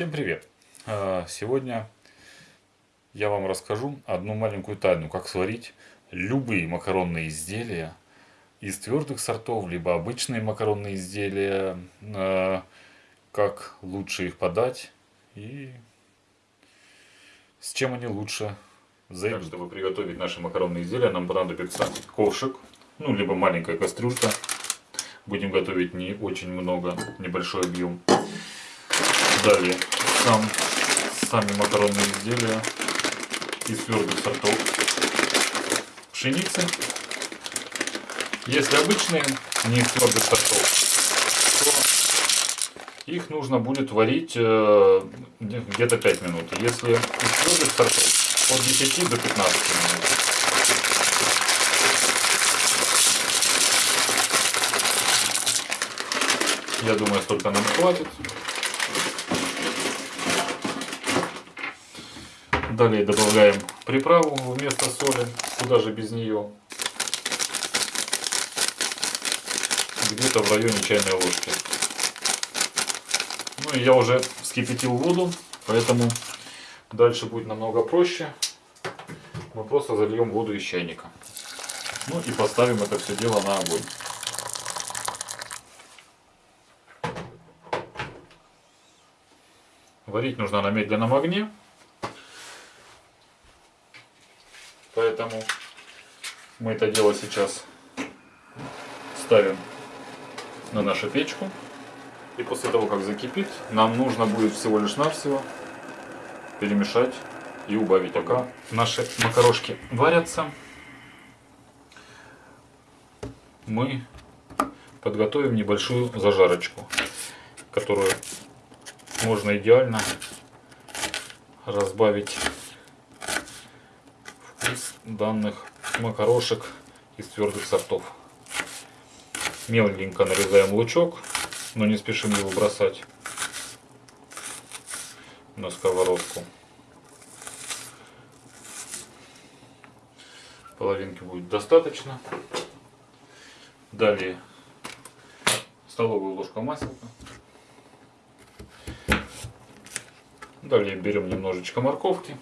Всем привет! А, Сегодня я вам расскажу одну маленькую тайну, как сварить любые макаронные изделия из твердых сортов, либо обычные макаронные изделия, а, как лучше их подать и с чем они лучше зайдут. чтобы приготовить наши макаронные изделия, нам понадобится ковшик, ну, либо маленькая кастрюлька. Будем готовить не очень много, небольшой объем. Далее сам, сами макаронные изделия из твердых сортов пшеницы. Если обычные, не из твердых сортов, то их нужно будет варить э, где-то 5 минут. Если из твердых сортов, от 10 до 15 минут. Я думаю, столько нам хватит. Далее добавляем приправу вместо соли, куда же без нее. Где-то в районе чайной ложки. Ну и я уже вскипятил воду, поэтому дальше будет намного проще. Мы просто зальем воду из чайника. Ну и поставим это все дело на огонь. Варить нужно на медленном огне. Поэтому мы это дело сейчас ставим на нашу печку. И после того, как закипит, нам нужно будет всего лишь навсего перемешать и убавить пока наши макарошки варятся. Мы подготовим небольшую зажарочку, которую можно идеально разбавить вкус данных макарошек из твердых сортов. Меленько нарезаем лучок, но не спешим его бросать на сковородку. Половинки будет достаточно. Далее столовую ложку масла. Далее берем немножечко морковки.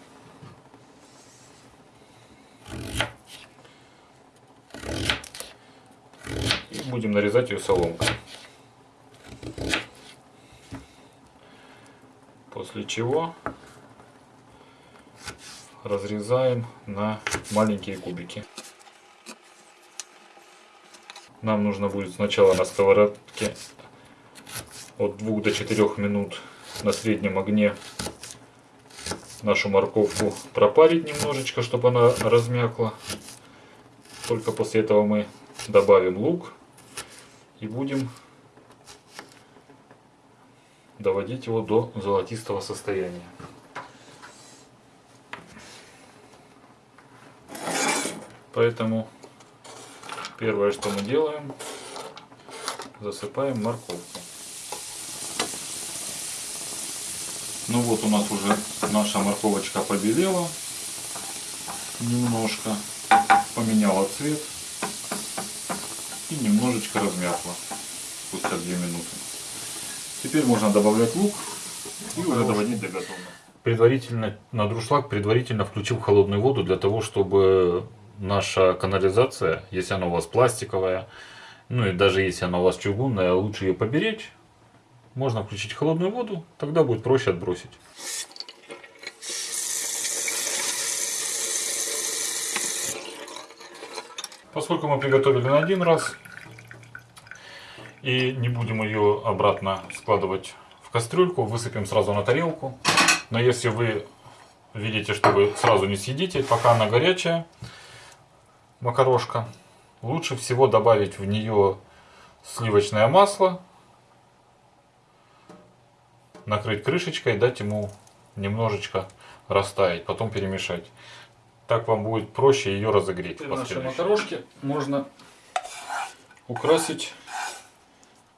И будем нарезать ее соломкой. После чего разрезаем на маленькие кубики. Нам нужно будет сначала на сковородке от 2 до 4 минут на среднем огне нашу морковку пропарить немножечко, чтобы она размякла. Только после этого мы добавим лук и будем доводить его до золотистого состояния. Поэтому первое, что мы делаем, засыпаем морковку. Ну вот у нас уже наша морковочка побелела немножко, поменяла цвет и немножечко размякла спустя 2 минуты. Теперь можно добавлять лук и уже доводить до готовности. Предварительно на друшлаг предварительно включил холодную воду для того, чтобы наша канализация, если она у вас пластиковая, ну и даже если она у вас чугунная, лучше ее поберечь можно включить холодную воду, тогда будет проще отбросить. Поскольку мы приготовили на один раз и не будем ее обратно складывать в кастрюльку, высыпем сразу на тарелку. Но если вы видите, что вы сразу не съедите, пока она горячая, макарошка, лучше всего добавить в нее сливочное масло накрыть крышечкой, дать ему немножечко растаять, потом перемешать. Так вам будет проще ее разогреть. Наши макарошки можно украсить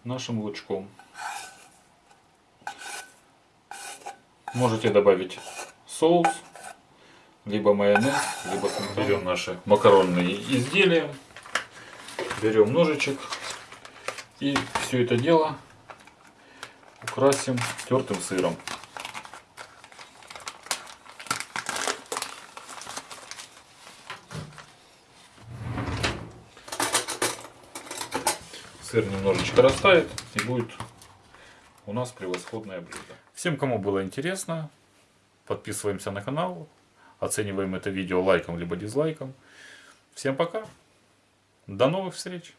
нашим лучком. Можете добавить соус, либо майонез, либо берем наши макаронные изделия, берем ножичек и все это дело украсим тертым сыром. Сыр немножечко растает и будет у нас превосходное блюдо. Всем, кому было интересно, подписываемся на канал, оцениваем это видео лайком либо дизлайком. Всем пока. До новых встреч.